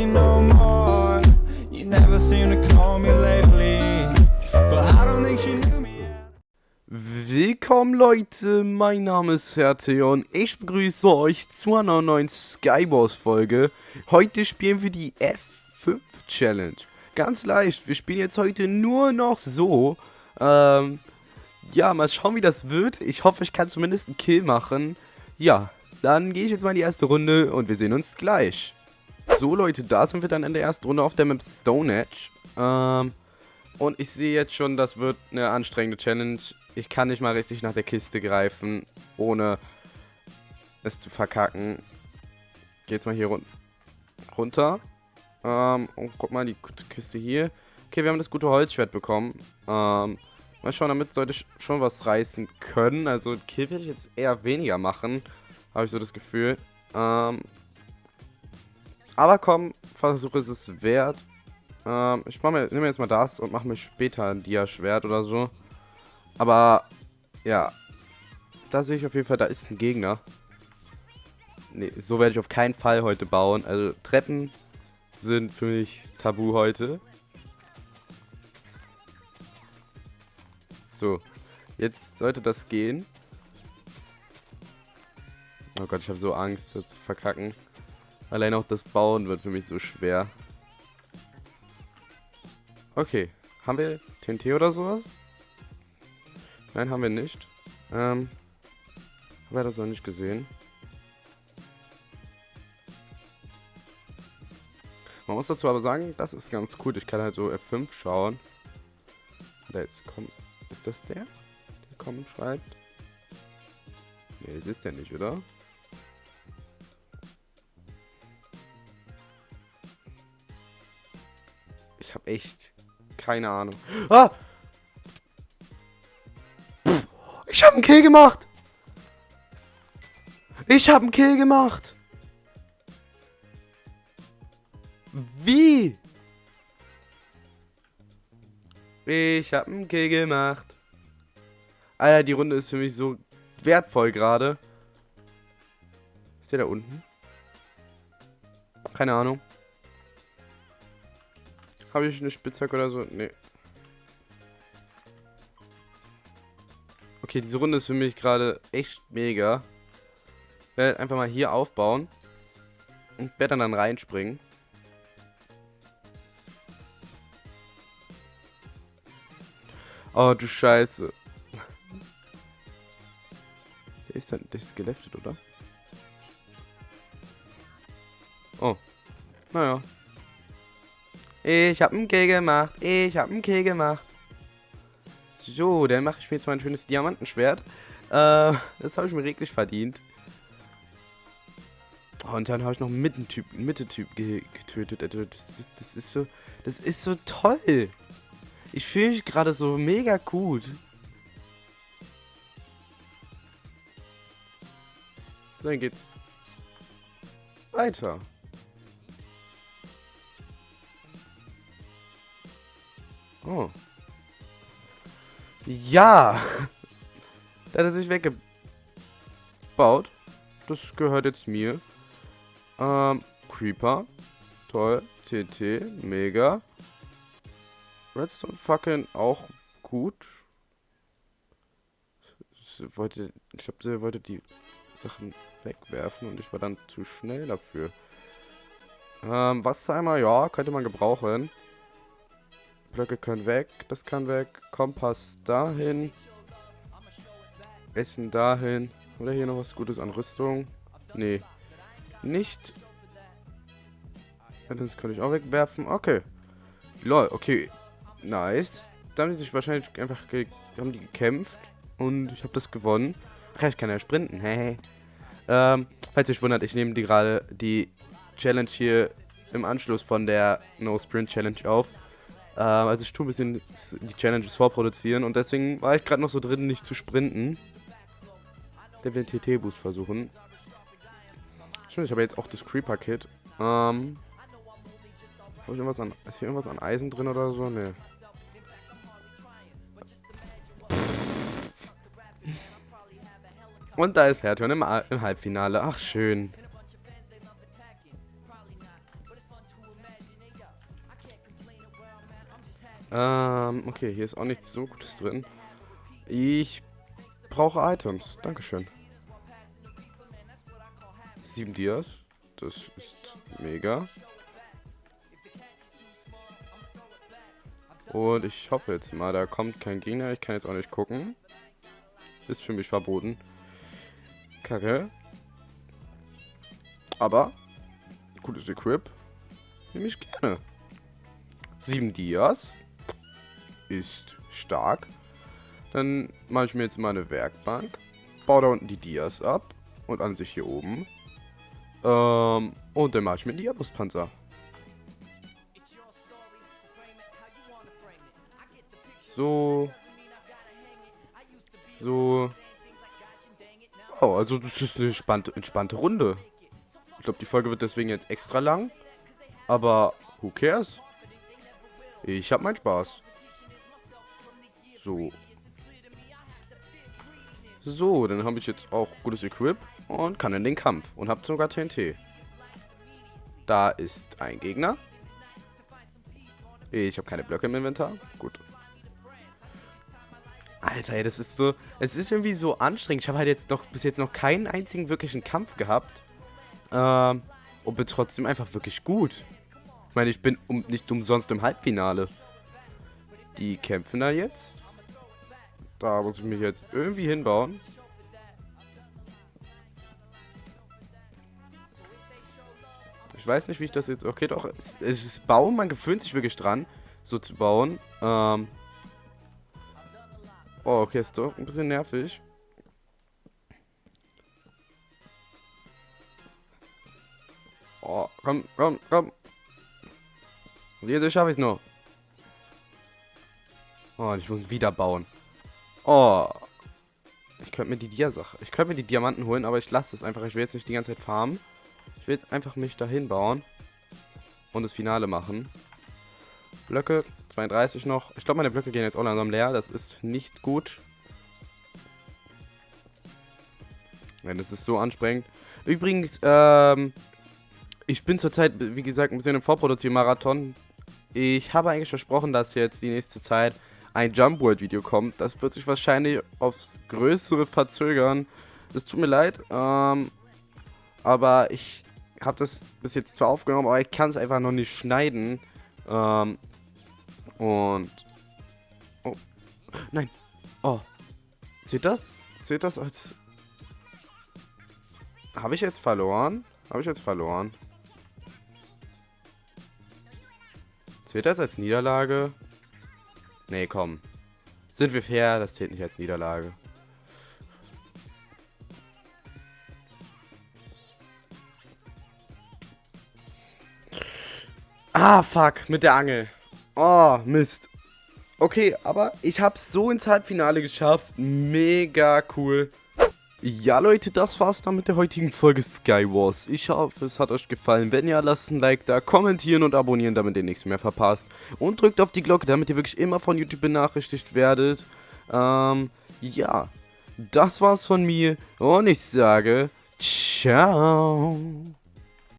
you no more. You never seem to call me lately, but I don't think she knew me. Willkommen Leute, mein Name ist Ferte und ich begrüße euch zu einer neuen Skywars Folge. Heute spielen wir die F5 Challenge. Ganz leicht, wir spielen jetzt heute nur noch so. Ähm, ja, mal schauen wie das wird. Ich hoffe, ich kann zumindest einen Kill machen. Ja, dann gehe ich jetzt mal in die erste Runde und wir sehen uns gleich. So Leute, da sind wir dann in der ersten Runde auf der Map Stone Edge. Ähm, und ich sehe jetzt schon, das wird eine anstrengende Challenge. Ich kann nicht mal richtig nach der Kiste greifen, ohne es zu verkacken. Geh jetzt mal hier run runter. Ähm, und guck mal, die Kiste hier. Okay, wir haben das gute Holzschwert bekommen. Ähm, mal schauen, damit sollte ich schon was reißen können. Also, Kill werde ich jetzt eher weniger machen. Habe ich so das Gefühl. Ähm, aber komm, Versuch ist es wert. Ähm, ich mir, nehme jetzt mal das und mache mir später ein Dia-Schwert oder so. Aber, ja. Da sehe ich auf jeden Fall, da ist ein Gegner. Nee, so werde ich auf keinen Fall heute bauen. Also, Treppen sind für mich tabu heute. So, jetzt sollte das gehen. Oh Gott, ich habe so Angst, das zu verkacken. Allein auch das Bauen wird für mich so schwer. Okay, haben wir TNT oder sowas? Nein, haben wir nicht. Ähm, haben wir das noch nicht gesehen. Man muss dazu aber sagen, das ist ganz cool. Ich kann halt so F5 schauen. Da jetzt kommt. Ist das der? Der kommen schreibt. Nee, das ist der nicht, oder? Echt keine Ahnung. Ah! Ich habe einen Kill gemacht. Ich habe einen Kill gemacht. Wie? Ich habe einen Kill gemacht. Alter, die Runde ist für mich so wertvoll gerade. Ist der da unten? Keine Ahnung. Habe ich eine Spitzhacke oder so? Nee. Okay, diese Runde ist für mich gerade echt mega. Ich werde einfach mal hier aufbauen. Und werde dann reinspringen. Oh, du Scheiße. Der ist dann, der ist geleftet, oder? Oh. Naja. Ich hab einen Kill gemacht. Ich hab einen Kill gemacht. So, dann mache ich mir jetzt mal ein schönes Diamantenschwert. Äh, das habe ich mir reglich verdient. Und dann habe ich noch einen Mitte-Typ getötet. Also, das, das, das, ist so, das ist so toll. Ich fühle mich gerade so mega gut. Dann geht's weiter. Oh. Ja. da hat er sich weggebaut. Das gehört jetzt mir. Ähm, Creeper. Toll. TT. Mega. Redstone Fackeln auch gut. Sie wollte, ich glaube, sie wollte die Sachen wegwerfen und ich war dann zu schnell dafür. Ähm, Wassereimer, ja, könnte man gebrauchen. Blöcke können weg, das kann weg. Kompass dahin. Essen dahin. Oder hier noch was Gutes an Rüstung? Nee. Nicht. Das kann ich auch wegwerfen. Okay. Lol, okay. Nice. Da haben die sich wahrscheinlich einfach haben die gekämpft. Und ich habe das gewonnen. Ach ja, ich kann ja sprinten. Hey. ähm, falls ihr euch wundert, ich nehme die gerade die Challenge hier im Anschluss von der No Sprint Challenge auf. Ähm, also ich tue ein bisschen die Challenges vorproduzieren und deswegen war ich gerade noch so drin, nicht zu sprinten. Der will den TT-Boost versuchen. Stimmt, ich habe jetzt auch das Creeper-Kit. Ähm. Ist hier irgendwas an Eisen drin oder so? Ne. Und da ist Herthion im, im Halbfinale. Ach, schön. Ähm, okay, hier ist auch nichts so Gutes drin. Ich brauche Items. Dankeschön. Sieben Dias. Das ist mega. Und ich hoffe jetzt mal, da kommt kein Gegner. Ich kann jetzt auch nicht gucken. Ist für mich verboten. Kacke. Aber, gutes Equip. Nehme ich gerne. Sieben Dias. Ist stark. Dann mache ich mir jetzt mal eine Werkbank. Baue da unten die Dias ab. Und an sich hier oben. Ähm, und dann mache ich mir einen Diabuspanzer. So. So. Oh, also das ist eine entspannte, entspannte Runde. Ich glaube, die Folge wird deswegen jetzt extra lang. Aber who cares? Ich habe meinen Spaß. So. So, dann habe ich jetzt auch gutes Equip und kann in den Kampf. Und habe sogar TNT. Da ist ein Gegner. Ich habe keine Blöcke im Inventar. Gut. Alter, ey, das ist so... Es ist irgendwie so anstrengend. Ich habe halt jetzt noch bis jetzt noch keinen einzigen wirklichen Kampf gehabt. Ähm, und bin trotzdem einfach wirklich gut. Ich meine, ich bin um, nicht umsonst im Halbfinale. Die kämpfen da jetzt. Da muss ich mich jetzt irgendwie hinbauen. Ich weiß nicht, wie ich das jetzt... Okay, doch. Es, ist Bauen, man gewöhnt sich wirklich dran, so zu bauen. Ähm... Oh, okay, ist doch ein bisschen nervig. Oh, komm, komm, komm. Und jetzt schaffe ich es noch. Oh, ich muss wieder bauen. Oh. Ich könnte mir die Dia-Sache. Ich könnte mir die Diamanten holen, aber ich lasse es einfach. Ich will jetzt nicht die ganze Zeit farmen. Ich will jetzt einfach mich dahin bauen. Und das Finale machen. Blöcke, 32 noch. Ich glaube, meine Blöcke gehen jetzt auch langsam leer. Das ist nicht gut. Ja, das ist so anstrengend. Übrigens, ähm, ich bin zurzeit, wie gesagt, ein bisschen im Vorproduziermarathon. Ich habe eigentlich versprochen, dass jetzt die nächste Zeit ein Jump World Video kommt. Das wird sich wahrscheinlich aufs Größere verzögern. Es tut mir leid, ähm, aber ich habe das bis jetzt zwar aufgenommen, aber ich kann es einfach noch nicht schneiden. Ähm, und... Oh. Nein. Oh. Zählt das? Zählt das als... Habe ich jetzt verloren? Habe ich jetzt verloren? Zählt das als Niederlage? Nee, komm. Sind wir fair? Das zählt nicht als Niederlage. Ah, fuck, mit der Angel. Oh, Mist. Okay, aber ich hab's so ins Halbfinale geschafft. Mega cool. Ja Leute, das war's dann mit der heutigen Folge Skywars. Ich hoffe, es hat euch gefallen. Wenn ja, lasst ein Like da, kommentieren und abonnieren, damit ihr nichts mehr verpasst. Und drückt auf die Glocke, damit ihr wirklich immer von YouTube benachrichtigt werdet. Ähm, ja. Das war's von mir und ich sage, ciao.